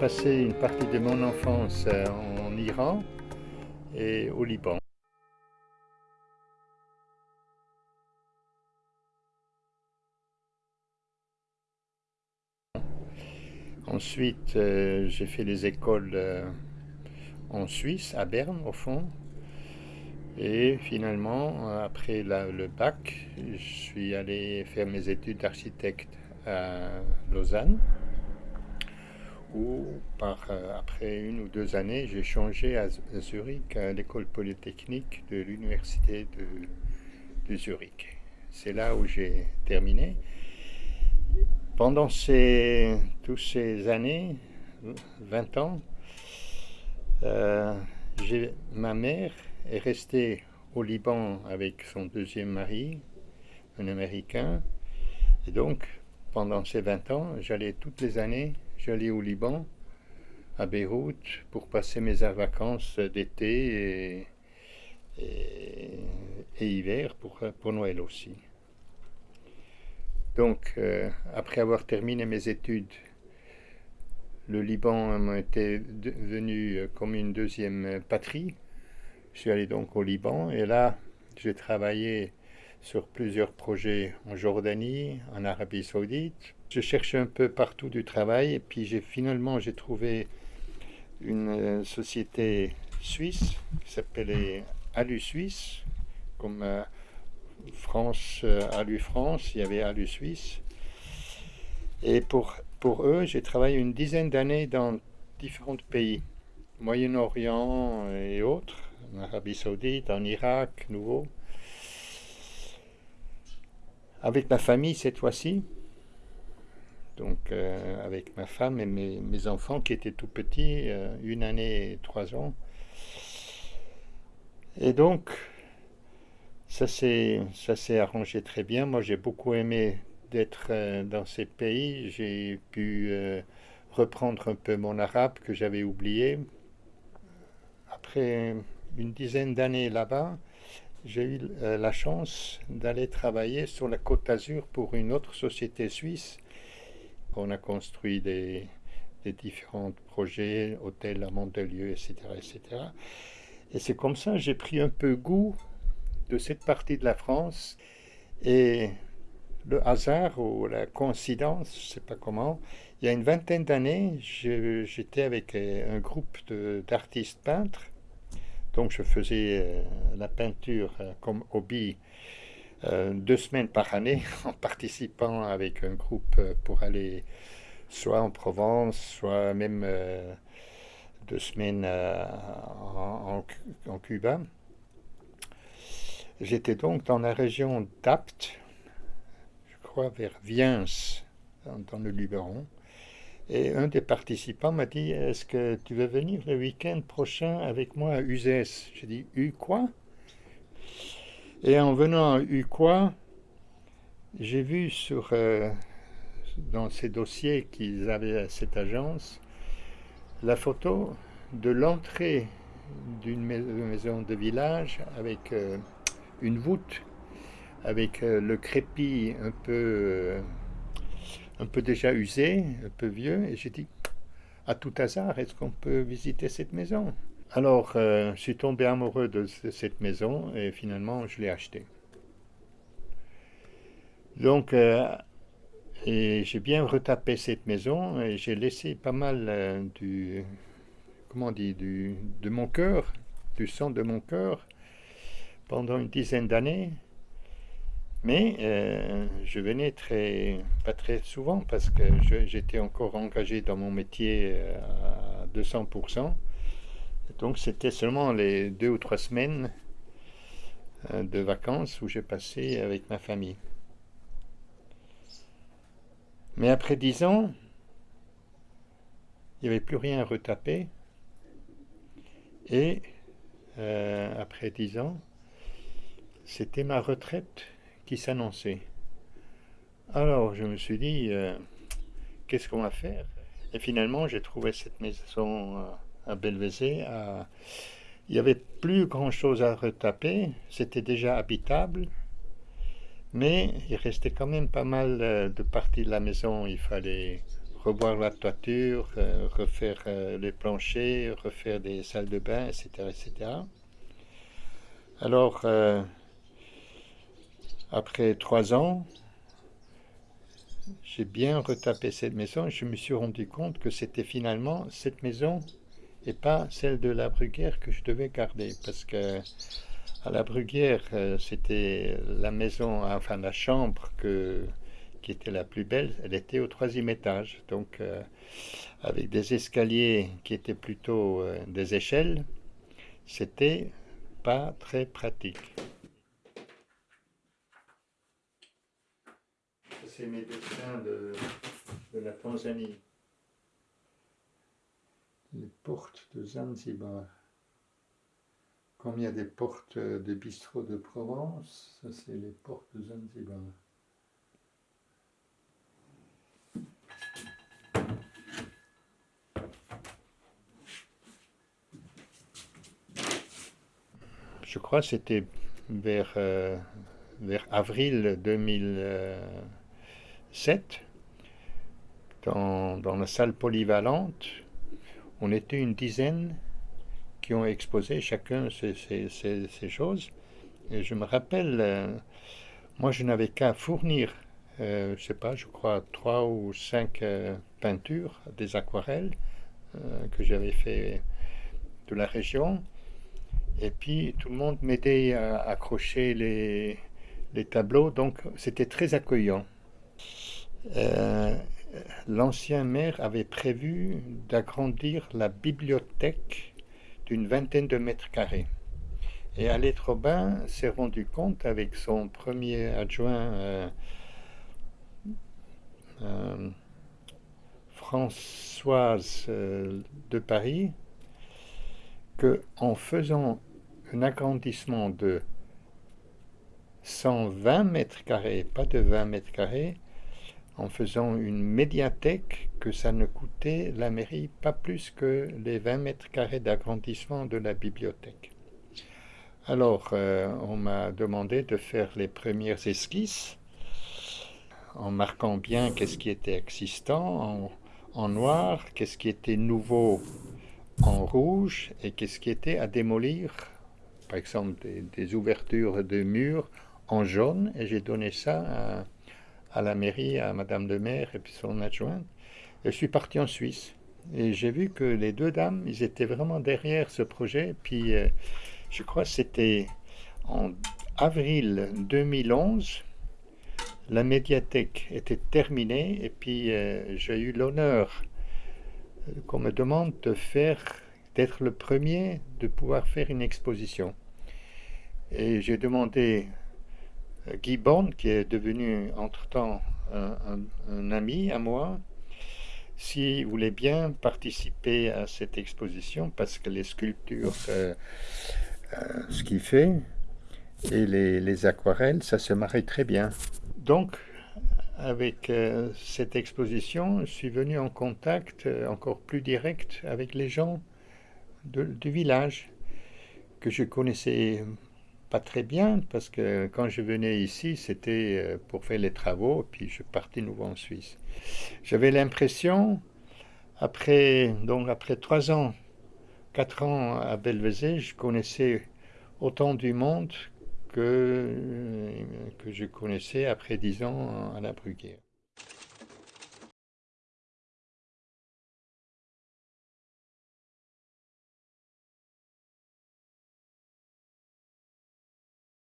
passé une partie de mon enfance euh, en Iran et au Liban. Ensuite, euh, j'ai fait les écoles euh, en Suisse, à Berne au fond. Et finalement, après le bac, je suis allé faire mes études d'architecte à Lausanne par, euh, après une ou deux années, j'ai changé à, Zurich, à l'école polytechnique de l'université de, Zurich. C'est là où j'ai terminé. Pendant ces, toutes ces années, 20 ans, euh, ma mère est restée au Liban avec son deuxième mari, un Américain. Et donc, pendant ces 20 ans, j'allais toutes les années j'allais au Liban, à Beyrouth, pour passer mes vacances d'été et, hiver pour, Noël aussi. Donc, euh, après avoir terminé mes études, le Liban été devenu comme une deuxième patrie. Je suis allé donc au Liban et là, j'ai travaillé sur plusieurs projets en Jordanie, en Arabie Saoudite, je cherchais un peu partout du travail et puis j'ai finalement j'ai trouvé une euh, société suisse qui s'appelait Alu Suisse, comme euh, France, euh, Alu France, il y avait Alu Suisse. Et pour, pour eux, j'ai travaillé une dizaine d'années dans différents pays, Moyen-Orient et autres, en Arabie Saoudite, en Irak, nouveau. Avec ma famille cette fois-ci, donc euh, avec ma femme et mes, enfants qui étaient tout petits, euh, une année et trois ans. Et donc, ça s'est arrangé très bien. Moi, j'ai beaucoup aimé d'être euh, dans ces pays. J'ai pu reprendre un peu mon arabe que j'avais oublié. Après une dizaine d'années là-bas, j'ai eu la chance d'aller travailler sur la côte d'Azur pour une autre société suisse on a construit des, différents projets, hôtels à Montelieu, etc. etc. Et c'est comme ça j'ai pris un peu goût de cette partie de la France. Et le hasard ou la coïncidence, je ne sais pas comment, il y a une vingtaine d'années, j'étais avec un groupe d'artistes peintres. Donc je faisais euh, la peinture euh, comme hobby euh, deux semaines par année en participant avec un groupe euh, pour aller soit en Provence, soit même euh, deux semaines en, Cuba. J'étais donc dans la région d'Apt, je crois vers Viens, dans, le Luberon. Et un des participants m'a dit Est-ce que tu veux venir le week-end prochain avec moi à Uzès J'ai dit U quoi? Et en venant à Uquois, j'ai vu euh, dans ces dossiers qu'ils avaient à cette agence la photo de l'entrée d'une maison de village avec euh, une voûte, avec euh, le crépi un peu, un peu déjà usé, un peu vieux. Et j'ai dit, à tout hasard, est-ce qu'on peut visiter cette maison? Alors, euh, je suis tombé amoureux de cette maison et finalement, je l'ai achetée. Donc, euh, j'ai bien retapé cette maison et j'ai laissé pas mal euh, du, comment on dit, du, de mon cœur, du sang de mon cœur pendant une dizaine d'années. Mais je venais très, pas très souvent parce que j'étais encore engagé dans mon métier à 200%. Donc c'était seulement les deux ou trois semaines euh, de vacances où j'ai passé avec ma famille. Mais après dix ans, il n'y avait plus rien à retaper. Et euh, après dix ans, c'était ma retraite qui s'annonçait. Alors je me suis dit, euh, qu'est-ce qu'on va faire? Et finalement, j'ai trouvé cette maison à Belvezé. Il n'y avait plus grand-chose à retaper, c'était déjà habitable, mais il restait quand même pas mal euh, de parties de la maison, il fallait revoir la toiture, refaire les planchers, refaire des salles de bain, etc. etc. Alors, après trois ans, j'ai bien retapé cette maison et je me suis rendu compte que c'était finalement cette maison et pas celle de la Bruguière que je devais garder parce que à la Bruguière euh, c'était la maison, enfin la chambre que, qui était la plus belle, elle était au troisième étage donc euh, avec des escaliers qui étaient plutôt euh, des échelles, c'était pas très pratique. c'est mes dessins de, la Tanzanie. Les portes de Zanzibar. Comme il y a des portes de bistrot de Provence, ça c'est les portes de Zanzibar. Je crois que c'était vers, euh, avril 2000. 7, dans, la salle polyvalente, on était une dizaine qui ont exposé chacun ces, choses. Et je me rappelle, euh, moi je n'avais qu'à fournir, euh, je sais pas, je crois trois ou cinq euh, peintures, des aquarelles que j'avais fait de la région. Et puis tout le monde m'aidait à accrocher les, les tableaux, donc c'était très accueillant. Euh, l'ancien maire avait prévu d'agrandir la bibliothèque d'une vingtaine de mètres carrés. Et Alette Robin s'est rendu compte avec son premier adjoint euh, euh, Françoise de Paris que en faisant un agrandissement de 120 mètres carrés, pas de 20 mètres carrés, en faisant une médiathèque que ça ne coûtait la mairie pas plus que les 20 mètres carrés d'agrandissement de la bibliothèque. Alors, euh, on m'a demandé de faire les premières esquisses en marquant bien qu'est-ce qui était existant en, noir, qu'est-ce qui était nouveau en rouge et qu'est-ce qui était à démolir, par exemple des, des ouvertures de murs en jaune, et j'ai donné ça à à la mairie, à Madame le maire et puis son adjointe. je suis parti en Suisse. Et j'ai vu que les deux dames, ils étaient vraiment derrière ce projet. Puis euh, je crois que c'était en avril 2011, la médiathèque était terminée. Et puis euh, j'ai eu l'honneur euh, qu'on me demande de faire, d'être le premier de pouvoir faire une exposition. Et j'ai demandé Guy Born, qui est devenu entre-temps un, ami à moi, s'il voulait bien participer à cette exposition, parce que les sculptures, euh, euh, ce qu'il fait, et les, aquarelles, ça se marie très bien. Donc, avec euh, cette exposition, je suis venu en contact encore plus direct avec les gens du village que je connaissais pas très bien parce que quand je venais ici, c'était euh, pour faire les travaux, puis je partais nouveau en Suisse. J'avais l'impression, après, donc après trois ans, quatre ans à Belvezé, je connaissais autant du monde que, euh, que je connaissais après dix ans à la Bruguière.